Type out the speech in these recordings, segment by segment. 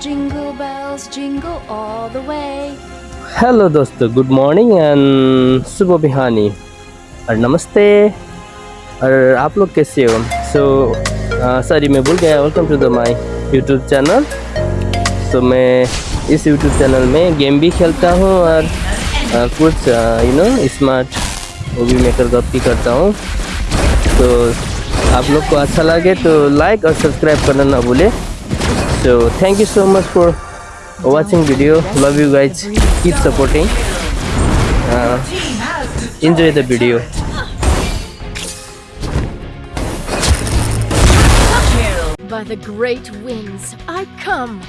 jingle bells, jingle all the way. Hello दोस्तों good morning and सुबह बिहानी और नमस्ते। और आप लोग कैसे हो? सो सॉरी मैं भूल गया। Welcome to the my YouTube channel so मैं इस यूट्यूब चैनल में गेम भी खेलता हूँ और uh, कुछ you know smart movie maker गप भी करता हूँ। तो आप लोग को अच्छा लगे तो लाइक और सब्सक्राइब करना ना भूले। so thank you so much for watching video. Love you guys. Keep supporting. Uh, enjoy the video. By the great winds i come.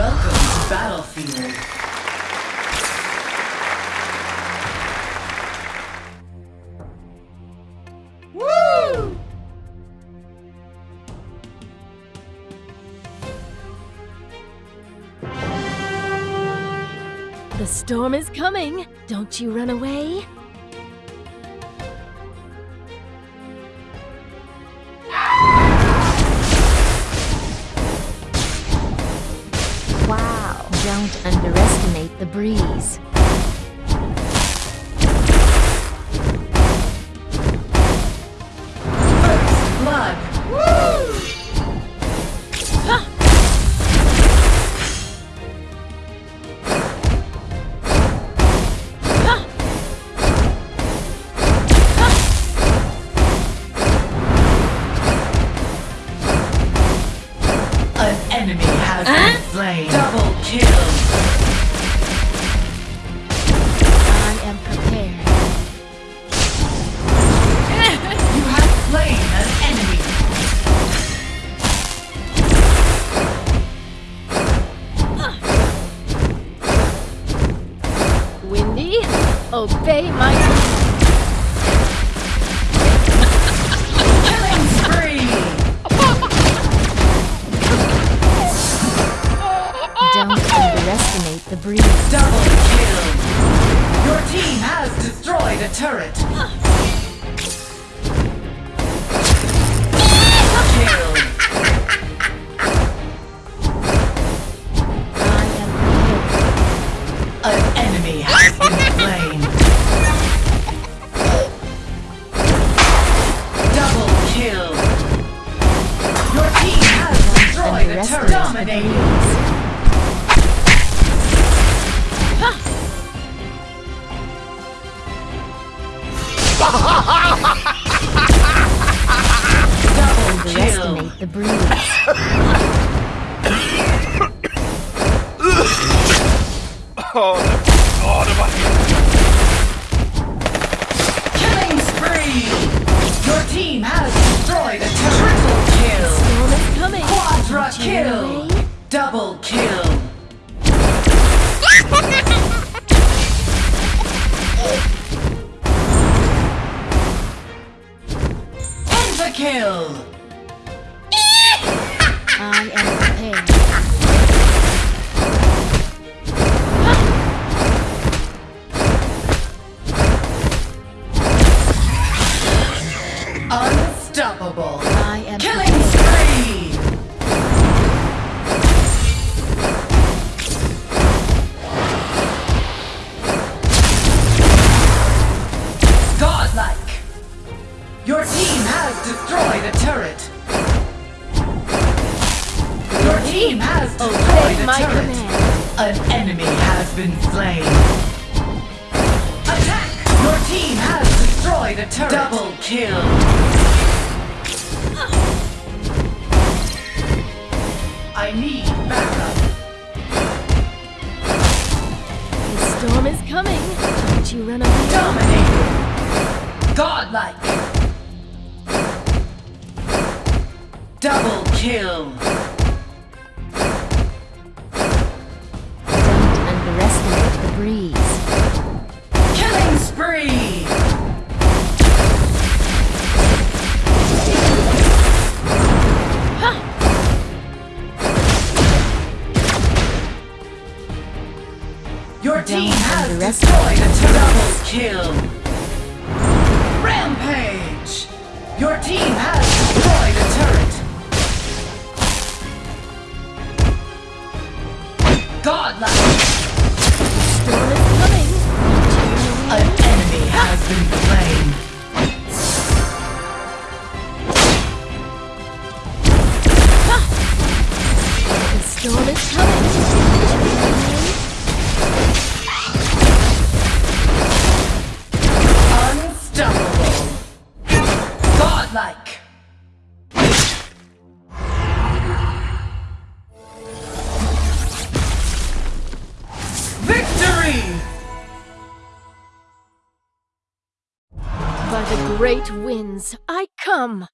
Welcome to Battlefield. The storm is coming. Don't you run away. Don't underestimate the breeze. An enemy has been slain. Double kill. I am prepared. You have slain an enemy. Windy, obey my the breeze. Double kill. Your team has destroyed a turret. Kill. Double. Underestimate the breeze. Killing spree. Your team has destroyed a. Triple kill. Storm is coming. Quadra Don't you run kill. Double kill. Pentakill. I am prepared. Unstoppable. I am Killing prepared. spree. Godlike. Your destroyed a turret. Your team has destroyed Obey a my turret. command. An enemy has been slain. Attack! Your team has destroyed a turret. Double kill. I need backup. The storm is coming. Don't you run away. Dominating. Godlike. Double kill! Don't underestimate the breeze. Killing spree! Your team Don't has destroyed a double kill! Rampage! Your team has Godlike! Storm is coming. An enemy has been slain. By the great winds, I come.